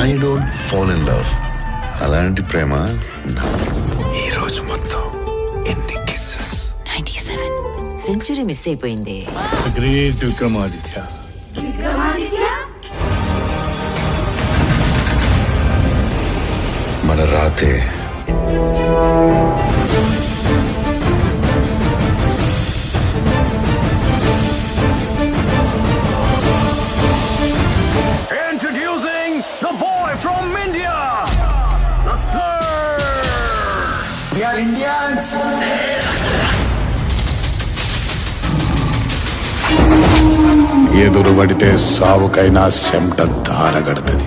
Fall in love అలాంటి ప్రేమ నా. ఈ రోజు మొత్తం ఎన్ని కిస్సెస్ సెంచురీ మిస్ అయిపోయింది. గ్రేట్ విక్రమాదిత్య మన రాతే. We are Indians. ఎదురు పడితే సావుకైనా సెమట దారగడుతుంది